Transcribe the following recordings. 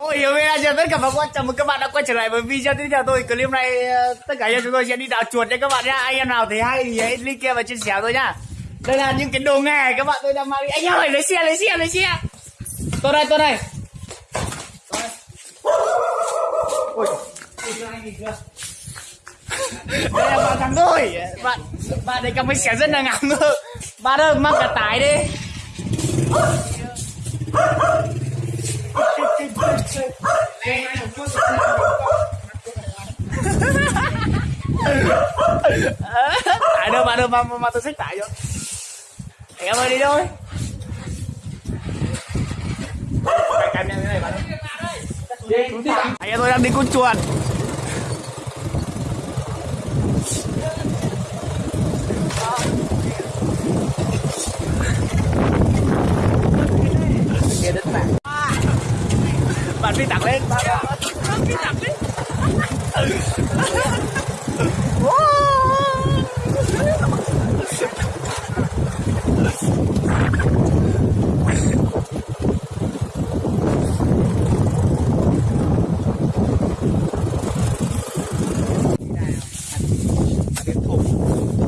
Ôi hiểu ra chào tất cả các bạn, chào mừng các bạn đã quay trở lại với video tiếp theo tôi. Clip này ờ, tất cả chúng tôi sẽ đi đào chuột nha các bạn nhá. Anh em nào thấy hay thì hãy link kia và chia sẻ tôi nhá. Đây là những cái đồ nghề các bạn tôi đang mang đi. Anh ơi lấy xe lấy xe lấy xe. Tôi đây tôi đây. Đây. Ôi. Đây là bạn thằng tôi. Bạn bạn đây cầm cái xe rất là ngắm. Bạn ơi mang cả tải đi. Tải đâu mà đâu mà, mà, tôi xách tại vô. Em ơi đi thôi. Cái cam như này bạn anh em tôi đang đi con chuột. Kia đất bạn bạn phi tặng lên. Bạn phi tặng lên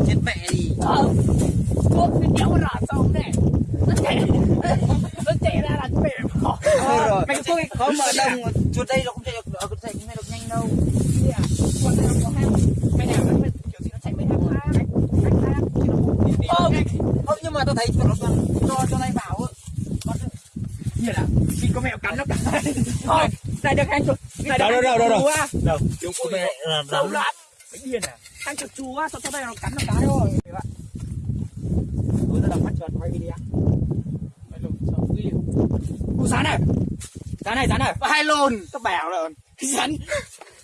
chết mẹ đi thuốc thì đéo rõ xong này nó chạy nó chạy ra là mềm thôi rồi có mở đồng chuột đây nó không chạy được ở cái thành này được nhanh đâu. Con này có hang mày nào nó kiểu gì nó chạy với hang hang nó không đi không không nhưng mà tôi thấy chuột nó cho cho này vào á. Con- như là khi có mèo cắn nó cắn thôi này được hang chuột này Đâu, đâu, đâu, đâu, đâu. chú á đâu chúng tôi là đâu cái điên à. Hang chuột chú á sao cho đây nó cắn nó cái thôi các bạn tôi đã đọc mắt chuột quay sao ghi Ủa rắn này rắn này rắn này. Hai lồn tao bảo rồi rắn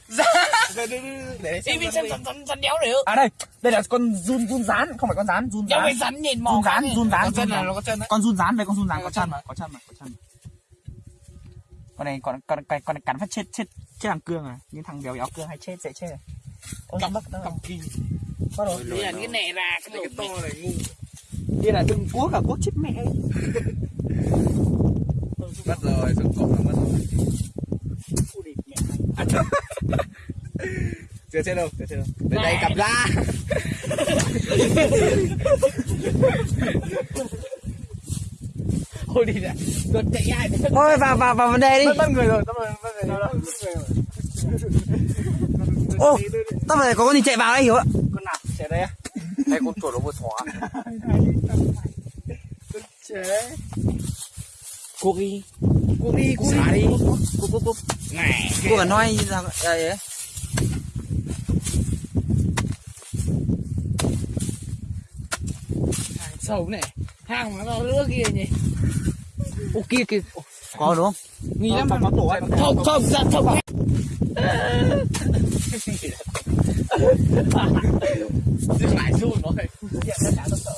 rắn để bên rắn rắn rắn đéo được. À đây. Đây là con run run rán. Không phải con rán run rán phải rắn nhìn mò run rán run rán có chân là nó có chân đấy. Con run rán đây con run rán có chân mà có chân mà có chân con này con con con, con này cắn phát chết chết chết thằng cương à. Những thằng béo béo cương hay chết dễ chết. À Ôi, bắt cầm kỳ. Bắt đầu. Đây là cái nẻ ra cái to này ngu. Đây là đừng cuốc cả cuốc chết mẹ. mất rồi xuống cổ nó mất rồi. Mẹ chưa chết đâu chưa chết đâu. Đến đây cầm ra. Ôi đi ra Đột chạy ai đấy thôi vào vào vào vấn đề đi. Bắt người rồi, bắt người rồi. Ô tao phải có con gì chạy vào đây hiểu ạ? Con nào? Trẻ đây á? hay con chuột nó vừa xóa. Trẻ cuốc đi Cuốc đi, cuốc xả đi. Đi cuốc cuốc cuốc Này cuốc cả nói như là đây ấy. Sầu này Hàng mà nó lứa kia nhỉ. Ô kia kia. Có đúng không? Nghi lắm có tổ ấy Không, không, ra không Phải run rồi. Hiện ra tôi sợ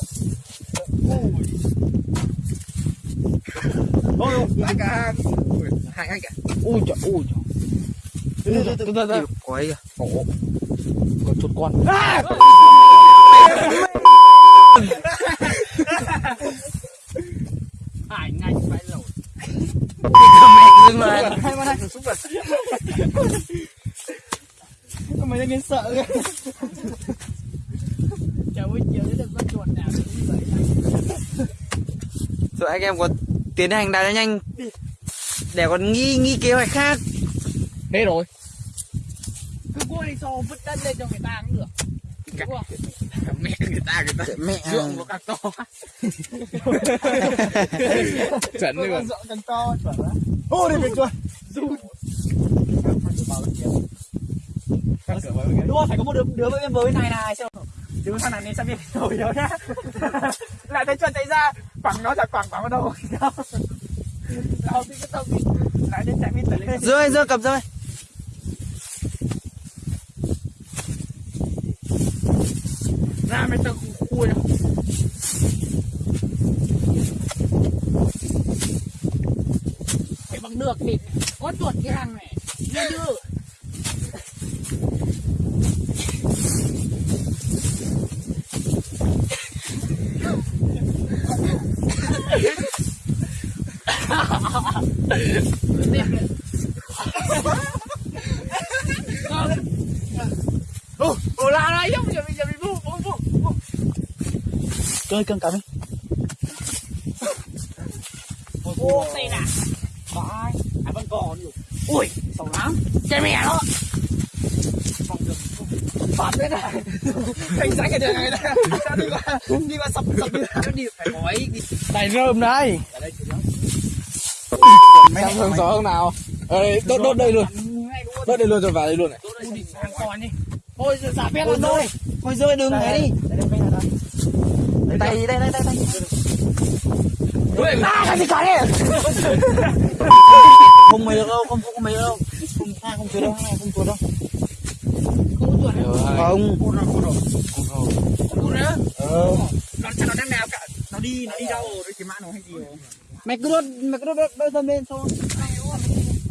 ôi ôi hai cả hai anh cả Ui trời, ui trời. Từ từ từ từ. Có ấy kìa ổ con chuột con. À! Hải ngay phải rồi. Mẹ dừng lại Hai con hai súng vật Mày đang nghe sợ kìa Chào buổi chiều đến được con chuột nào cũng vậy. Rồi anh em có tiến hành đào nhanh. Để còn nghi nghi kế hoạch khác. Thế rồi. Cứ cua đi so vứt đất lên cho người ta cũng được. Không? mẹ người ta người ta mẹ Ruộng nó càng to. Chuẩn Con luôn. Ruộng càng to chuẩn á Ô bên chuột Run Đúng rồi, phải có một đứa, đứa bên bên này này xem Đứa thằng này nên sang bên rồi đó nhá. Lại thấy chuột chạy ra Quẳng nó ra quẳng quẳng vào đâu Đâu. Thì cái tông đi Lại đến bên tờ lên. Rơi rơi cầm rơi. Ra mấy tao khui đâu. Phải bằng được thì có chuột cái hàng này. Nghe chưa Oh, hola, hola, yo, yo, yo, yo, yo, yo, yo. Chơi cân cầm đi. Ô, đây nè. Có ai? Ai vẫn còn nhiều. Ui, sầu lắm. Chơi mẹ nó. Phòng đường, Phạt thế này. Anh sáng cái đường này đây. Đi qua, đi qua sập sập đi. Đi phải gói. Này rơm đây. Mấy thằng gió không nào? Ơi, đốt đốt đây luôn. Đốt đây luôn rồi vào đây luôn này. thôi giả phép luôn thôi Thôi rơi đường này đi. Tay đây đây đây tay. à cái gì còn đi Không mày được đâu, không không mày đâu. Không hai không chuột đâu, hai không chuột đâu. Không. Cút nữa Ờ. nó chắc nó đang nào cả nó đi nó đi đâu rồi cái mã nó hay gì rồi Mày cứ đốt mày cứ đốt đốt, đốt lên thôi.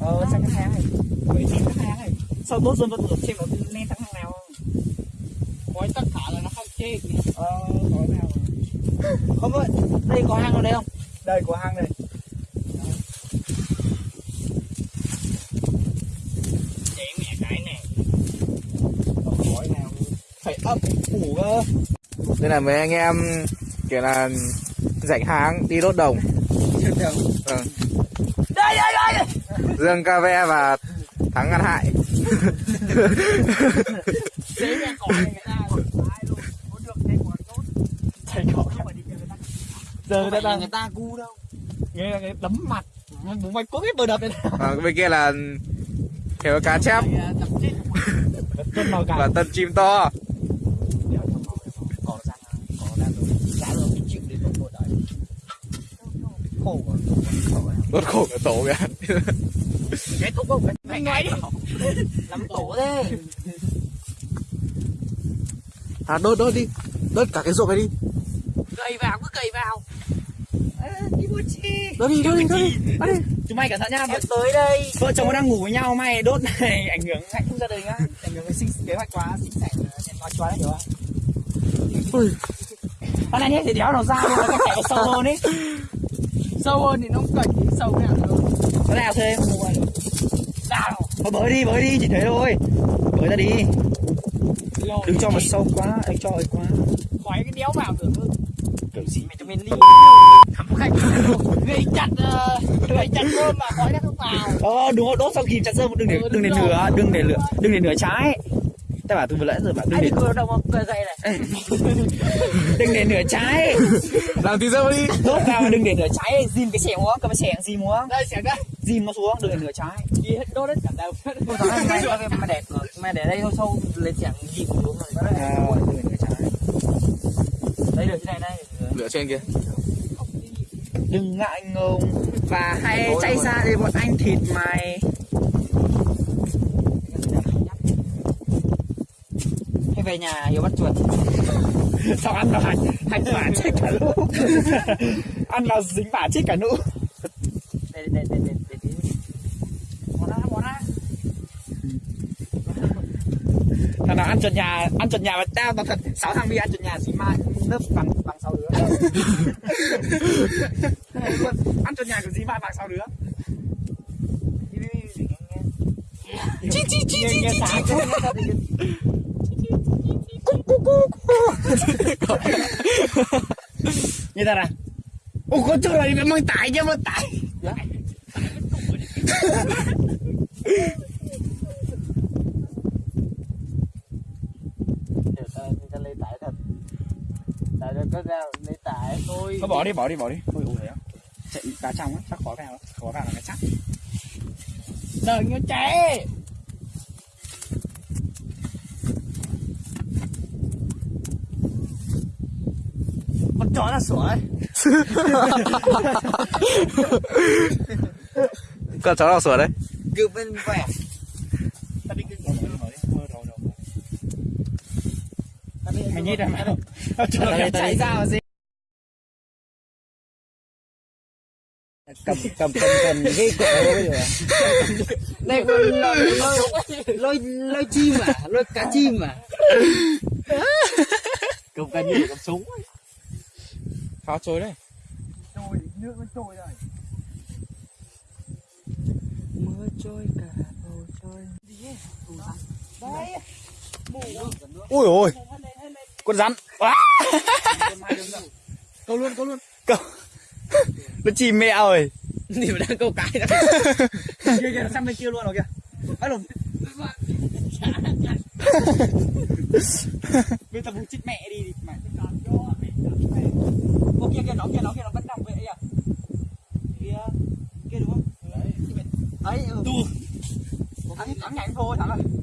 ờ sang cái hàng này. Với xem cái hàng này. Sau đốt dần vẫn được? Xem nó lên thằng hàng nào? Gói tất cả là nó không chê. Ờ gói nào? Không ơi, đây có hang ở đây không? đây có hàng này Để mẹ cái này gói nào? Phải ấp củ cơ. đây là mấy anh em kiểu là rảnh háng đi đốt đồng Vâng. đây đây đây. Dương ca ve và thắng ngăn hại. Giờ người ta người ta cu đâu. Nghe là cái đấm mặt. Bố mày có cái bờ đập này và bên kia là kiểu cá chép. Cả và tân chim to cỏ ra cỏ ra rồi giá rồi mình chịu đến một tuổi đấy khổ quá đốt khổ cả tổ kìa cái thuốc không mày nói đi. Làm tổ thế. À đốt đốt đi. Đốt cả cái ruộng này đi. Cầy vào cứ cầy vào. Đốt đi đốt đi đốt đi. Đốt đi. Chúng mày cẩn thận nhá em tới đây. vợ chồng nó đang ngủ với nhau mày đốt này ảnh hưởng hạnh phúc gia đình á. Ảnh hưởng đến sinh kế hoạch quá sinh sản nên nói cho nó hiểu không? Con này nhé thì đéo nó ra luôn cái kẻ sâu hơn ấy sâu hơn thì nó cần cái sâu cái nào nữa cái nào thêm nào thôi bới đi bới đi chỉ thế thôi. Bới ra đi. Đừng cho mà sâu quá đừng cho ấy quá. Khói cái đéo vào được kiểu gì? Mày cho mình ly thắm khách gây chặt ờ, gây chặt rơm mà khói nó không vào. Ờ đúng rồi đốt sau khi chặt rơm đừng để đừng để lửa đừng để lửa đừng để lửa trái ta bảo từ vừa nãy giờ bảo đừng để Vừa đâu mà cười gậy này. đừng để lửa trái. Làm tí dâu đi. Đốt vào mà đừng để lửa trái. Dìm cái xẻng xuống cầm cái xẻng dìm xuống Đây xẻng đây. dìm nó xuống đừng để lửa trái. Gì hết đốt hết cả đầu. Mày mày để mày để đây sâu sâu lấy gì cũng đúng rồi. à, đừng để lửa trái. Đây được thế này đây. lửa trên kia. Đừng ngại ngùng và hãy chạy ra để bọn anh thịt mày về nhà hiểu bắt chuột. sao ăn vào hành hành bả chết cả lũ ăn là dính bả chết cả lũ Đây đây đây đây đây. đây. bỏ ra bỏ ra thằng nào ăn trần nhà ăn trần nhà mà tao tao thật sáu thằng đi ăn trần nhà dính mai lớp bằng bằng sáu đứa ăn trần nhà của dính mai bằng sáu đứa chi chi chi chi chi chi như thế nào Ủa có chỗ này phải mang tải chứ mang tải. Ta có ra bỏ đi bỏ đi bỏ đi. Ủa đấy Chạy cá trong á chắc khó vào lắm khó vào là cái chắc. Đợi như trẻ chó là sủa ấy. Con chó nào sủa đấy. Cứ bên vẻ. Cái rồi. Rồi Mày nhít ra mày. Cho nó chạy ra mà gì? Cầm cầm cầm cầm cái bây giờ. Đây con lôi lôi lôi chim à lôi cá chim à. Cầm cần như cầm súng pháo trôi đấy. Trôi, nước nó trôi rồi. Mưa trôi cả bầu trời Đấy ui ôi. Con rắn. Câu luôn câu luôn. Câu. Nó chìm mẹ rồi. Thì mà đang câu cái đó. Kia kia sang bên kia luôn rồi kìa. Bắt lùm bây giờ bù chích mẹ đi. Ô kia nó kia nó vẫn nằm vậy à kia kia đúng không? Đấy ừ. thắng thắng nhanh thôi thắng rồi